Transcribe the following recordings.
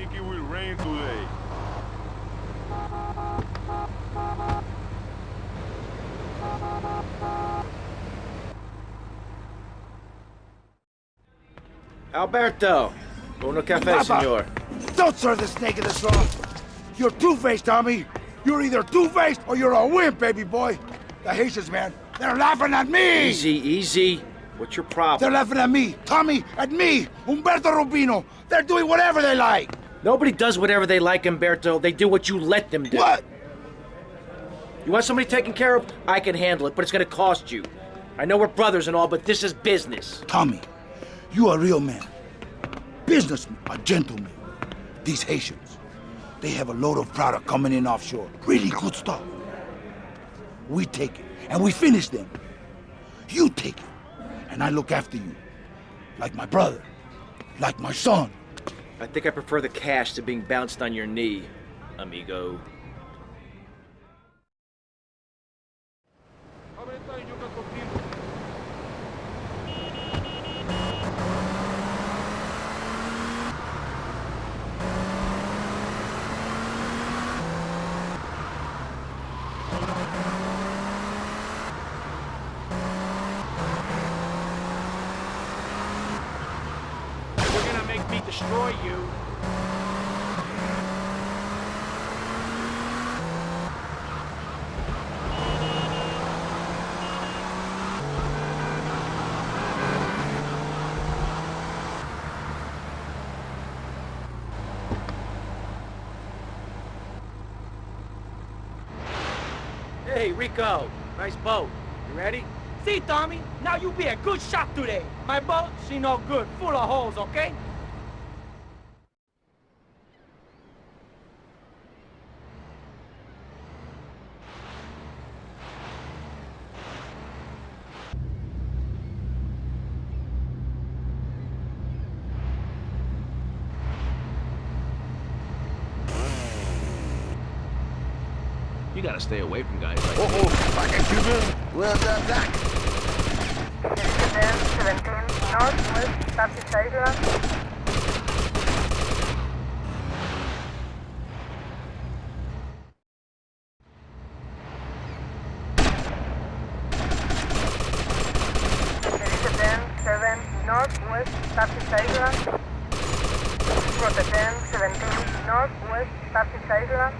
think it will rain today. Alberto! Uno cafe, Papa. senor. Don't serve the snake in the wrong. You're two-faced, Tommy. You're either two-faced or you're a wimp, baby boy. The Haitians, man, they're laughing at me. Easy, easy. What's your problem? They're laughing at me, Tommy, at me, Umberto Robina. They're doing whatever they like. Nobody does whatever they like, Umberto. They do what you let them do. What? You want somebody taken care of? I can handle it, but it's gonna cost you. I know we're brothers and all, but this is business. Tommy, you are a real man. Businessman, a gentleman. These Haitians, they have a load of product coming in offshore. Really good stuff. We take it, and we finish them. You take it, and I look after you. Like my brother, like my son. I think I prefer the cash to being bounced on your knee, amigo. Me destroy you. Hey, Rico. Nice boat. You ready? See, Tommy? Now you be a good shot today. My boat, she no good. Full of holes, okay? You gotta stay away from guys like Oh, oh, fucking Cuban. Well done, Doc. Then 17 Northwest Baptist Island. Then 7 Northwest Baptist Island. Rotterdam 17 Northwest Baptist Island.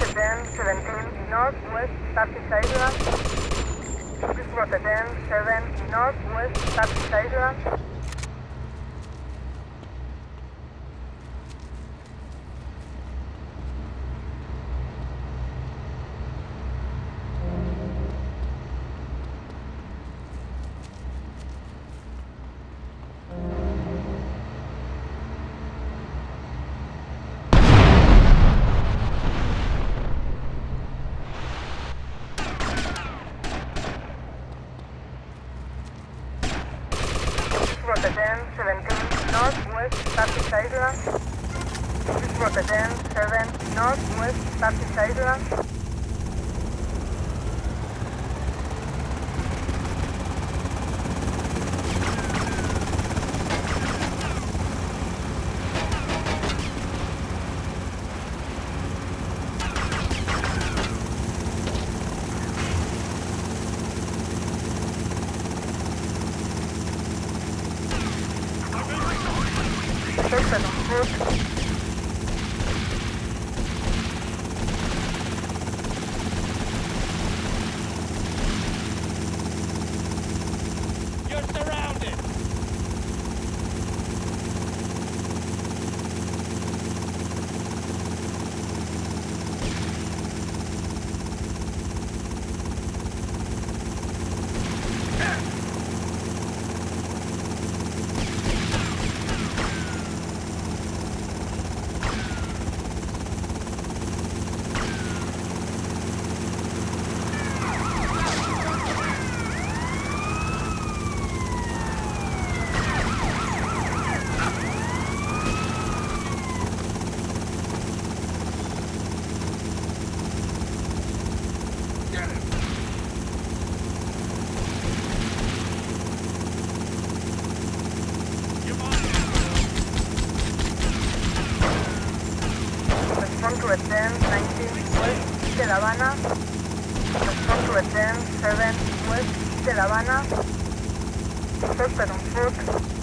Rotterdam 17 Northwest Baptist Island. Rotterdam 7 Northwest Baptist Island. Rotterdam 17 Northwest Baptist Island. Rotterdam 7 Northwest Baptist Island. Seven on at 10, 19 West de La Habana. Response to at 10, 7 West de La Habana. Suspect on foot.